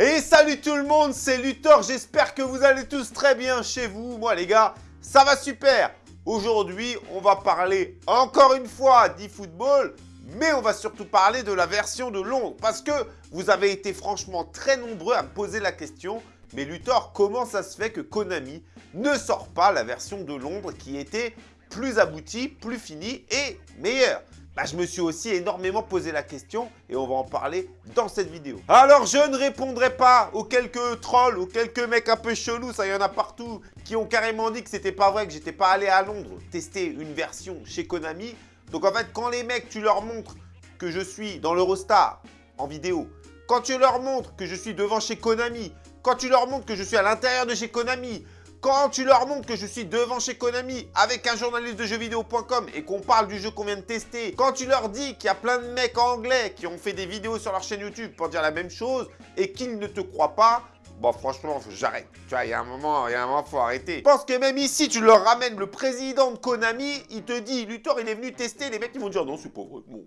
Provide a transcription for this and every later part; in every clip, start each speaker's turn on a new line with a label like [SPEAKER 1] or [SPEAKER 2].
[SPEAKER 1] Et salut tout le monde, c'est Luthor, j'espère que vous allez tous très bien chez vous. Moi les gars, ça va super Aujourd'hui, on va parler encore une fois d'e-football, mais on va surtout parler de la version de Londres. Parce que vous avez été franchement très nombreux à me poser la question, mais Luthor, comment ça se fait que Konami ne sort pas la version de Londres qui était plus aboutie, plus finie et meilleure? Bah, je me suis aussi énormément posé la question et on va en parler dans cette vidéo. Alors, je ne répondrai pas aux quelques trolls, aux quelques mecs un peu chelous, ça y en a partout, qui ont carrément dit que c'était pas vrai, que j'étais pas allé à Londres tester une version chez Konami. Donc en fait, quand les mecs, tu leur montres que je suis dans l'Eurostar en vidéo, quand tu leur montres que je suis devant chez Konami, quand tu leur montres que je suis à l'intérieur de chez Konami, quand tu leur montres que je suis devant chez Konami avec un journaliste de jeuxvideo.com et qu'on parle du jeu qu'on vient de tester, quand tu leur dis qu'il y a plein de mecs anglais qui ont fait des vidéos sur leur chaîne YouTube pour dire la même chose et qu'ils ne te croient pas, Bon, franchement, j'arrête. Tu vois, il y a un moment, il y a un moment, faut arrêter. Je pense que même ici, tu leur ramènes le président de Konami, il te dit, Luthor, il est venu tester. Les mecs, ils vont dire, non, c'est pas vrai. Non,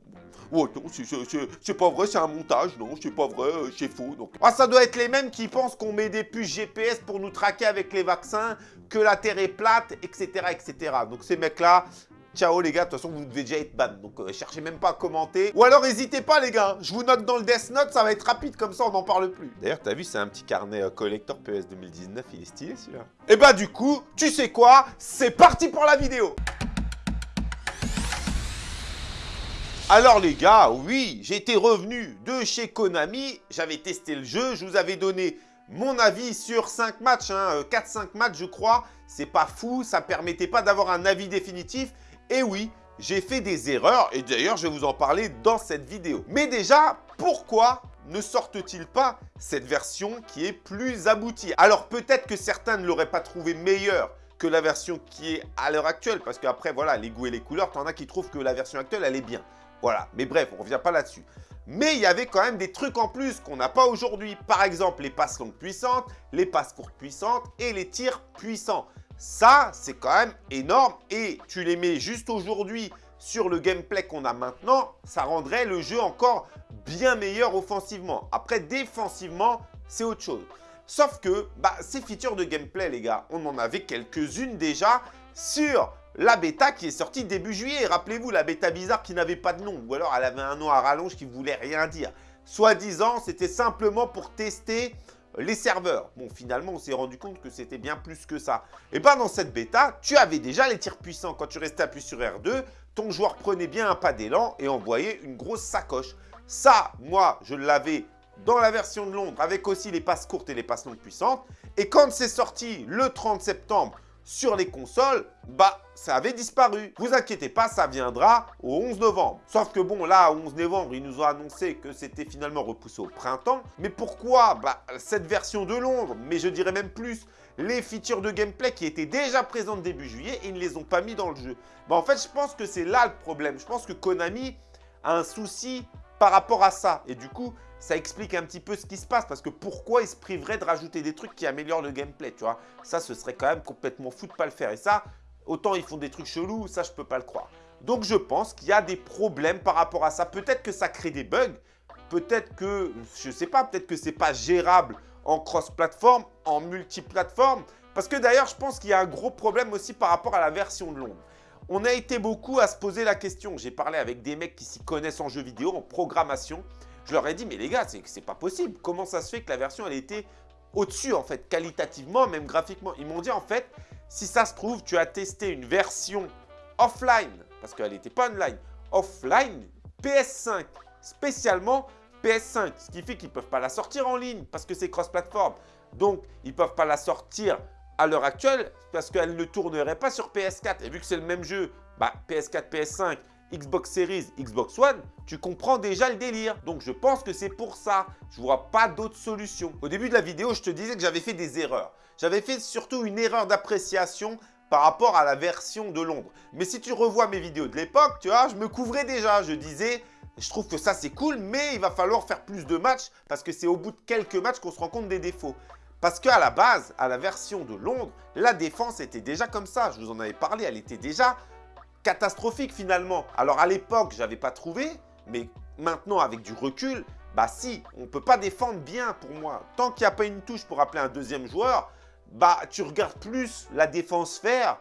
[SPEAKER 1] c'est pas vrai, c'est un montage. Non, c'est pas vrai, euh, c'est faux. Ah, ça doit être les mêmes qui pensent qu'on met des puces GPS pour nous traquer avec les vaccins, que la Terre est plate, etc., etc. Donc, ces mecs-là, Ciao les gars, de toute façon vous devez déjà être ban, donc euh, cherchez même pas à commenter. Ou alors n'hésitez pas les gars, je vous note dans le Death Note, ça va être rapide comme ça on n'en parle plus. D'ailleurs t'as vu c'est un petit carnet euh, collector PS 2019, il est stylé celui-là. Et bah du coup, tu sais quoi, c'est parti pour la vidéo! Alors les gars, oui, j'étais revenu de chez Konami, j'avais testé le jeu, je vous avais donné mon avis sur 5 matchs, 4-5 hein, matchs je crois, c'est pas fou, ça permettait pas d'avoir un avis définitif, et oui, j'ai fait des erreurs et d'ailleurs je vais vous en parler dans cette vidéo. Mais déjà, pourquoi ne sortent-ils pas cette version qui est plus aboutie? Alors peut-être que certains ne l'auraient pas trouvé meilleure que la version qui est à l'heure actuelle parce qu'après voilà, les goûts et les couleurs, t'en as qui trouvent que la version actuelle elle est bien. Voilà, mais bref, on ne revient pas là-dessus. Mais il y avait quand même des trucs en plus qu'on n'a pas aujourd'hui. Par exemple, les passes longues puissantes, les passes courtes puissantes et les tirs puissants. Ça, c'est quand même énorme et tu les mets juste aujourd'hui sur le gameplay qu'on a maintenant, ça rendrait le jeu encore bien meilleur offensivement. Après, défensivement, c'est autre chose. Sauf que bah, ces features de gameplay, les gars, on en avait quelques-unes déjà sur la bêta qui est sortie début juillet. Rappelez-vous, la bêta bizarre qui n'avait pas de nom. Ou alors, elle avait un nom à rallonge qui voulait rien dire. Soi-disant, c'était simplement pour tester les serveurs. Bon, finalement, on s'est rendu compte que c'était bien plus que ça. Et bien, dans cette bêta, tu avais déjà les tirs puissants. Quand tu restais appuyé sur R2, ton joueur prenait bien un pas d'élan et envoyait une grosse sacoche. Ça, moi, je l'avais dans la version de Londres avec aussi les passes courtes et les passes longues puissantes. Et quand c'est sorti le 30 septembre sur les consoles, bah, ça avait disparu. Vous inquiétez pas, ça viendra au 11 novembre. Sauf que bon, là, au 11 novembre, ils nous ont annoncé que c'était finalement repoussé au printemps. Mais pourquoi? Bah, Cette version de Londres, mais je dirais même plus, les features de gameplay qui étaient déjà présentes début juillet, ils ne les ont pas mis dans le jeu. Bah, en fait, je pense que c'est là le problème. Je pense que Konami a un souci par rapport à ça. Et du coup, ça explique un petit peu ce qui se passe. Parce que pourquoi ils se priveraient de rajouter des trucs qui améliorent le gameplay, tu vois? Ça, ce serait quand même complètement fou de pas le faire. Et ça, autant ils font des trucs chelous, ça, je peux pas le croire. Donc, je pense qu'il y a des problèmes par rapport à ça. Peut-être que ça crée des bugs. Peut-être que, je sais pas, peut-être que c'est pas gérable en cross-platform, en multi-platform. Parce que d'ailleurs, je pense qu'il y a un gros problème aussi par rapport à la version de Londres. On a été beaucoup à se poser la question. J'ai parlé avec des mecs qui s'y connaissent en jeux vidéo, en programmation. Je leur ai dit, mais les gars, c'est pas possible. Comment ça se fait que la version, elle était au-dessus, en fait, qualitativement, même graphiquement? Ils m'ont dit, en fait, si ça se trouve, tu as testé une version offline, parce qu'elle n'était pas online, offline, PS5, spécialement PS5, ce qui fait qu'ils ne peuvent pas la sortir en ligne, parce que c'est cross-platform. Donc, ils ne peuvent pas la sortir à l'heure actuelle parce qu'elle ne tournerait pas sur PS4. Et vu que c'est le même jeu, bah, PS4, PS5, Xbox Series, Xbox One, tu comprends déjà le délire. Donc je pense que c'est pour ça. Je vois pas d'autre solution. Au début de la vidéo, je te disais que j'avais fait des erreurs. J'avais fait surtout une erreur d'appréciation par rapport à la version de Londres. Mais si tu revois mes vidéos de l'époque, tu vois, je me couvrais déjà. Je disais, je trouve que ça c'est cool, mais il va falloir faire plus de matchs parce que c'est au bout de quelques matchs qu'on se rend compte des défauts. Parce qu'à la base, à la version de Londres, la défense était déjà comme ça. Je vous en avais parlé, elle était déjà catastrophique finalement. Alors à l'époque, je n'avais pas trouvé, mais maintenant avec du recul, Bah si, on peut pas défendre bien pour moi. Tant qu'il n'y a pas une touche pour appeler un deuxième joueur, bah tu regardes plus la défense faire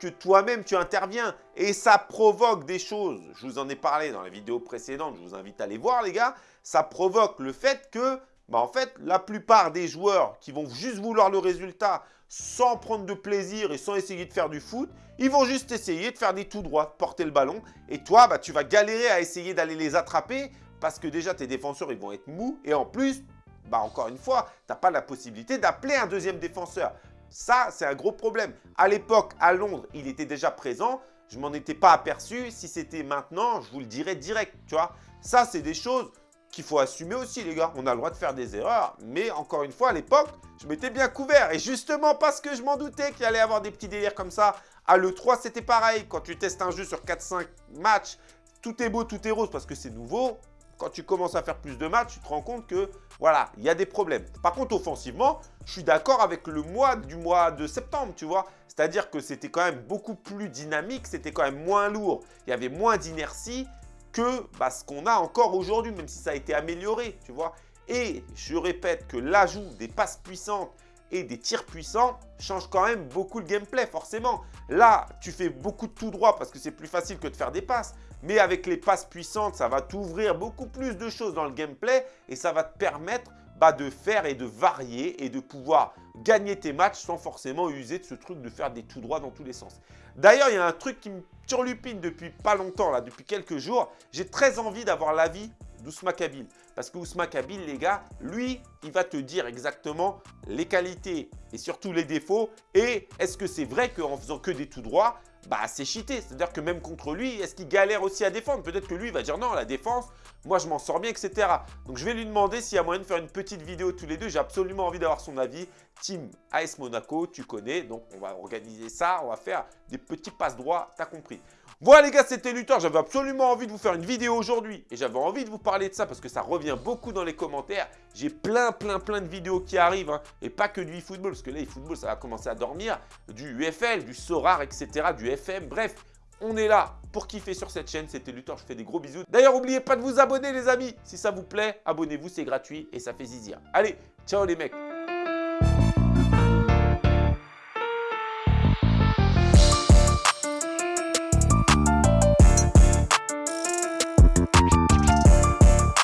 [SPEAKER 1] que toi-même tu interviens. Et ça provoque des choses. Je vous en ai parlé dans la vidéo précédente, je vous invite à aller voir les gars. Ça provoque le fait que, bah en fait, la plupart des joueurs qui vont juste vouloir le résultat sans prendre de plaisir et sans essayer de faire du foot, ils vont juste essayer de faire des tout droits, porter le ballon. Et toi, bah, tu vas galérer à essayer d'aller les attraper parce que déjà, tes défenseurs, ils vont être mous. Et en plus, bah, encore une fois, tu n'as pas la possibilité d'appeler un deuxième défenseur. Ça, c'est un gros problème. À l'époque, à Londres, il était déjà présent. Je m'en étais pas aperçu. Si c'était maintenant, je vous le dirais direct, tu vois. Ça, c'est des choses qu'il faut assumer aussi, les gars. On a le droit de faire des erreurs. Mais encore une fois, à l'époque, je m'étais bien couvert. Et justement, parce que je m'en doutais qu'il allait avoir des petits délires comme ça. À l'E3, c'était pareil. Quand tu testes un jeu sur 4-5 matchs, tout est beau, tout est rose parce que c'est nouveau quand tu commences à faire plus de matchs, tu te rends compte que, voilà, il y a des problèmes. Par contre, offensivement, je suis d'accord avec le mois du mois de septembre, tu vois. C'est-à-dire que c'était quand même beaucoup plus dynamique, c'était quand même moins lourd. Il y avait moins d'inertie que bah, ce qu'on a encore aujourd'hui, même si ça a été amélioré, tu vois. Et je répète que l'ajout des passes puissantes et des tirs puissants change quand même beaucoup le gameplay, forcément. Là, tu fais beaucoup de tout droit parce que c'est plus facile que de faire des passes. Mais avec les passes puissantes, ça va t'ouvrir beaucoup plus de choses dans le gameplay et ça va te permettre bah, de faire et de varier et de pouvoir gagner tes matchs sans forcément user de ce truc de faire des tout droits dans tous les sens. D'ailleurs, il y a un truc qui me turlupine depuis pas longtemps, là, depuis quelques jours. J'ai très envie d'avoir l'avis d'Ousma Kabil. Parce que Ousma Kabil, les gars, lui, il va te dire exactement les qualités et surtout les défauts. Et est-ce que c'est vrai qu'en faisant que des tout droits, bah c'est cheaté? C'est-à-dire que même contre lui, est-ce qu'il galère aussi à défendre? Peut-être que lui, il va dire non, la défense, moi je m'en sors bien, etc. Donc je vais lui demander s'il y a moyen de faire une petite vidéo tous les deux. J'ai absolument envie d'avoir son avis. Team AS Monaco, tu connais. Donc on va organiser ça, on va faire des petits passes droits, t'as compris. Voilà les gars, c'était Luthor. J'avais absolument envie de vous faire une vidéo aujourd'hui et j'avais envie de vous parler de ça parce que ça revient beaucoup dans les commentaires. J'ai plein, plein, plein de vidéos qui arrivent hein, et pas que du eFootball parce que là, eFootball, ça va commencer à dormir. Du UFL, du SORAR, etc., du FM, bref. On est là pour kiffer sur cette chaîne. C'était Luthor, je fais des gros bisous. D'ailleurs, n'oubliez pas de vous abonner les amis. Si ça vous plaît, abonnez-vous, c'est gratuit et ça fait zizir. Allez, ciao les mecs